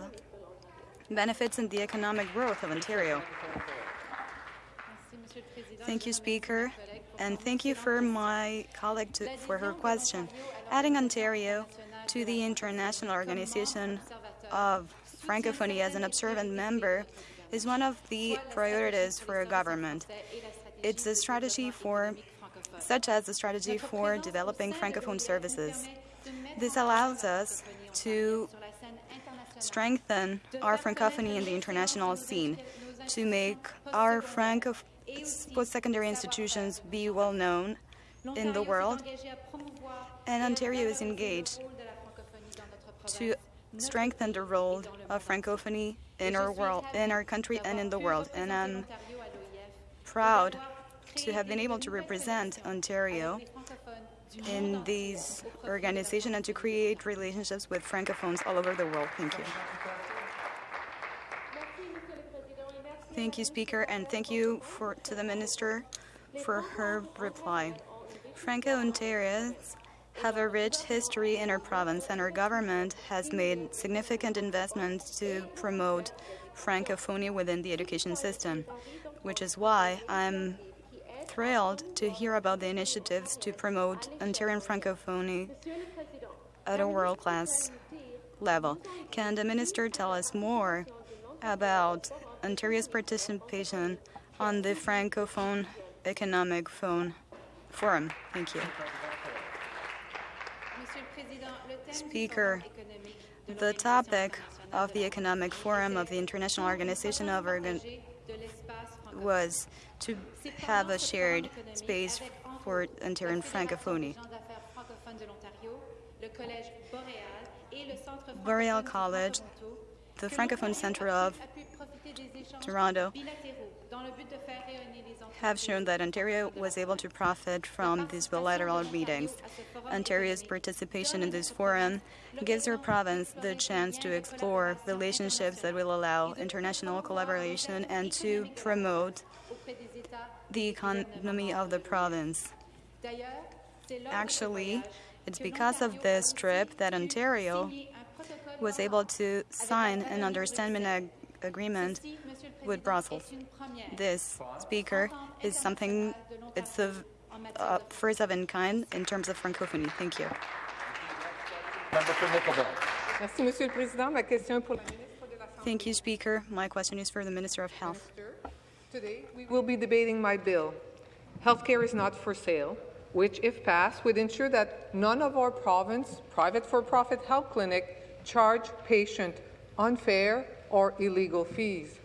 benefits in the economic growth of Ontario? Thank you, Speaker, and thank you for my colleague to, for her question. Adding Ontario to the International Organization of Francophonie as an observant member is one of the priorities for a government. It's a strategy for, such as a strategy for developing Francophone services. This allows us to strengthen our Francophonie in the international scene, to make our Franco post-secondary institutions be well known in the world, and Ontario is engaged to strengthen the role of Francophonie in our world, in our country, and in the world. And I'm proud to have been able to represent Ontario in these organizations and to create relationships with Francophones all over the world. Thank you. Thank you, Speaker, and thank you for, to the Minister for her reply. Franco-Ontarians have a rich history in our province, and our government has made significant investments to promote Francophonie within the education system, which is why I'm thrilled to hear about the initiatives to promote Ontarian Francophonie at a world-class level. Can the minister tell us more about Ontario's participation on the Francophone Economic Phone Forum? Thank you. Speaker, the topic of the Economic Forum of the International Organization of Organ was to have a shared space for Ontarian Francophonie. Boreal College, the Francophone Center of Toronto, have shown that Ontario was able to profit from these bilateral meetings. Ontario's participation in this forum gives our province the chance to explore relationships that will allow international collaboration and to promote the economy of the province. Actually, it's because of this trip that Ontario was able to sign an understanding agreement with Brussels. This, Speaker, is something, it's the uh, first of its kind in terms of francophonie. Thank you. Thank you, Speaker. My question is for the Minister of Health. Today, we will be debating my bill. Healthcare is not for sale, which, if passed, would ensure that none of our province private for-profit health clinic charge patient unfair or illegal fees.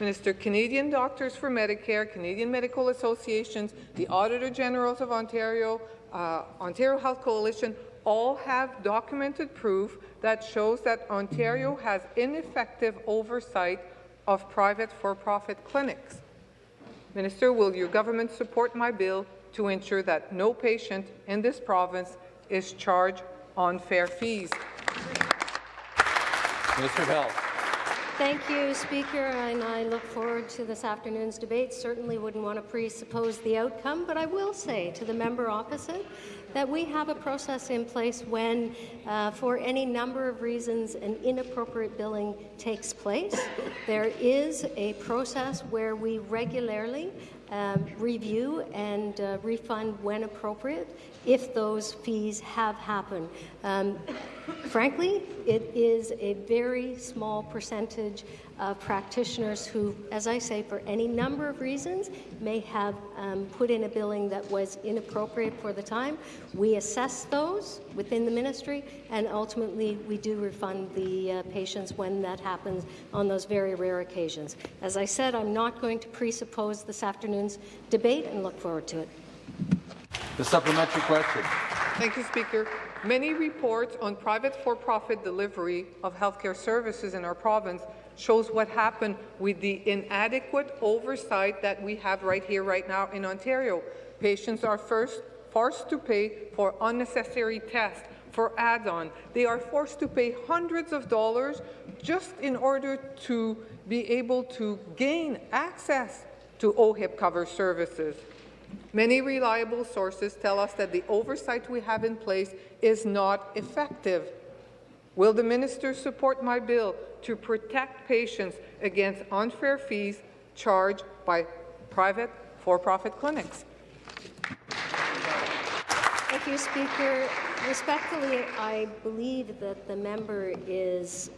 Minister, Canadian Doctors for Medicare, Canadian Medical Associations, the Auditor Generals of Ontario, uh, Ontario Health Coalition all have documented proof that shows that Ontario has ineffective oversight of private for-profit clinics. Minister, will your government support my bill to ensure that no patient in this province is charged unfair fees? Minister of Health. Thank you, Speaker, and I look forward to this afternoon's debate. Certainly wouldn't want to presuppose the outcome, but I will say to the member opposite that we have a process in place when, uh, for any number of reasons, an inappropriate billing takes place. There is a process where we regularly um, review and uh, refund when appropriate if those fees have happened. Um, frankly, it is a very small percentage of practitioners who, as I say, for any number of reasons, may have um, put in a billing that was inappropriate for the time. We assess those within the ministry, and ultimately we do refund the uh, patients when that happens on those very rare occasions. As I said, I'm not going to presuppose this afternoon's debate and look forward to it. The supplementary question. Thank you, Speaker. Many reports on private for-profit delivery of healthcare services in our province shows what happened with the inadequate oversight that we have right here, right now in Ontario. Patients are first forced to pay for unnecessary tests, for add-on. They are forced to pay hundreds of dollars just in order to be able to gain access to OHIP cover services. Many reliable sources tell us that the oversight we have in place is not effective. Will the minister support my bill to protect patients against unfair fees charged by private for-profit clinics? Thank you, Speaker. Respectfully, I believe that the member is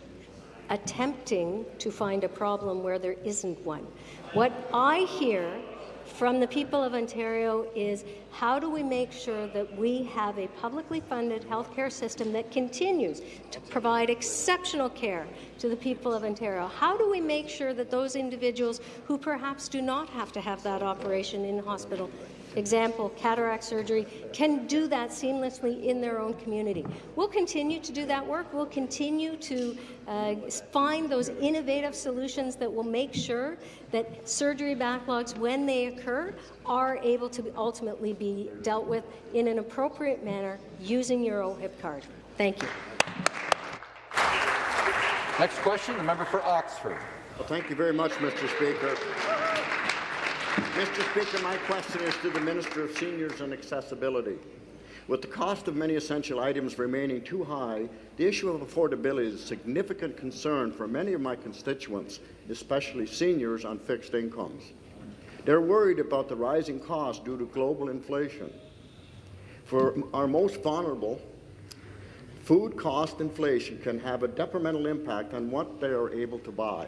attempting to find a problem where there isn't one. What I hear from the people of Ontario is how do we make sure that we have a publicly funded healthcare system that continues to provide exceptional care to the people of Ontario? How do we make sure that those individuals who perhaps do not have to have that operation in hospital example, cataract surgery, can do that seamlessly in their own community. We'll continue to do that work. We'll continue to uh, find those innovative solutions that will make sure that surgery backlogs, when they occur, are able to ultimately be dealt with in an appropriate manner using your OHIP card. Thank you. Next question, the member for Oxford. Well, thank you very much, Mr. Speaker. Mr. Speaker, my question is to the Minister of Seniors and Accessibility. With the cost of many essential items remaining too high, the issue of affordability is a significant concern for many of my constituents, especially seniors on fixed incomes. They're worried about the rising costs due to global inflation. For our most vulnerable, food cost inflation can have a detrimental impact on what they are able to buy.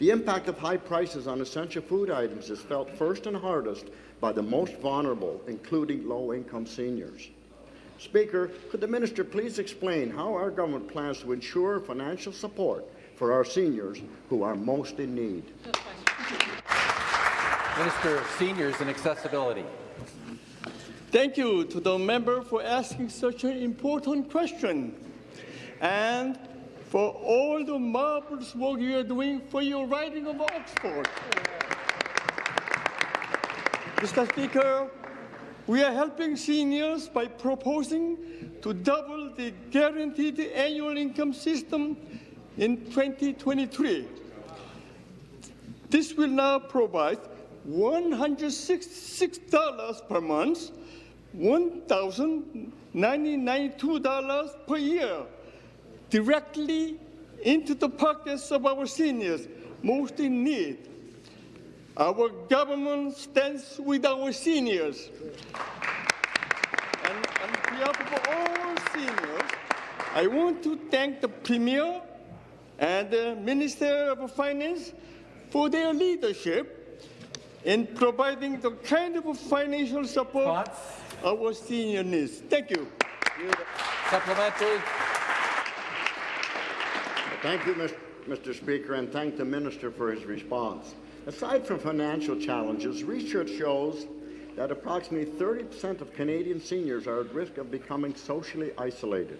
The impact of high prices on essential food items is felt first and hardest by the most vulnerable, including low-income seniors. Speaker, could the minister please explain how our government plans to ensure financial support for our seniors who are most in need? Minister of Seniors and Accessibility. Thank you to the member for asking such an important question. And for all the marvelous work you are doing for your riding of Oxford. Mr. Speaker, we are helping seniors by proposing to double the guaranteed annual income system in 2023. This will now provide $166 per month, $1,092 per year directly into the pockets of our seniors most in need. Our government stands with our seniors. And on behalf of all seniors, I want to thank the Premier and the Minister of Finance for their leadership in providing the kind of financial support our senior needs. Thank you. Supplementary. Thank you, Mr. Speaker, and thank the Minister for his response. Aside from financial challenges, research shows that approximately 30% of Canadian seniors are at risk of becoming socially isolated.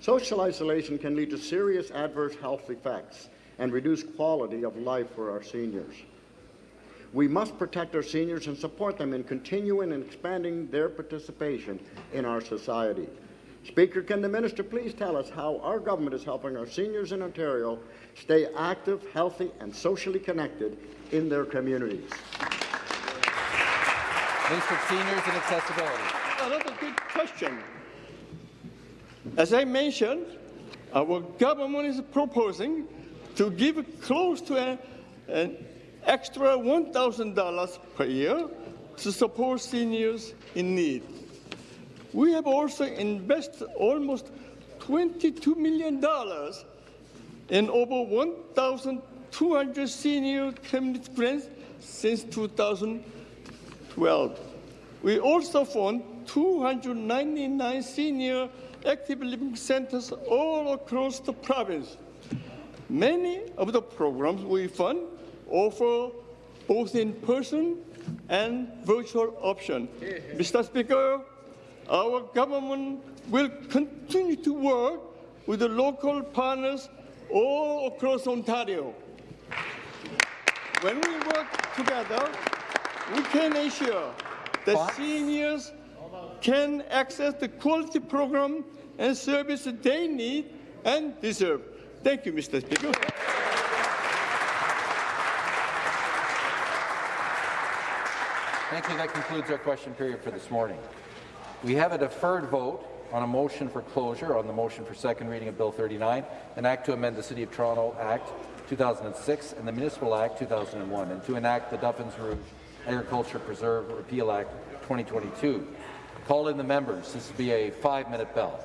Social isolation can lead to serious adverse health effects and reduce quality of life for our seniors. We must protect our seniors and support them in continuing and expanding their participation in our society. Speaker, can the minister please tell us how our government is helping our seniors in Ontario stay active, healthy, and socially connected in their communities? Minister of Seniors and Accessibility. Another good question. As I mentioned, our government is proposing to give close to a, an extra $1,000 per year to support seniors in need. We have also invested almost $22 million in over 1,200 senior community grants since 2012. We also fund 299 senior active living centers all across the province. Many of the programs we fund offer both in-person and virtual option. Mr. Speaker, our government will continue to work with the local partners all across Ontario. When we work together, we can ensure that seniors can access the quality program and service they need and deserve. Thank you, Mr. Speaker. Thank you. That concludes our question period for this morning. We have a deferred vote on a motion for closure on the motion for second reading of Bill 39, an act to amend the City of Toronto Act 2006 and the Municipal Act 2001, and to enact the Duffins Rouge Agriculture Preserve Repeal Act 2022. Call in the members. This will be a five-minute bell.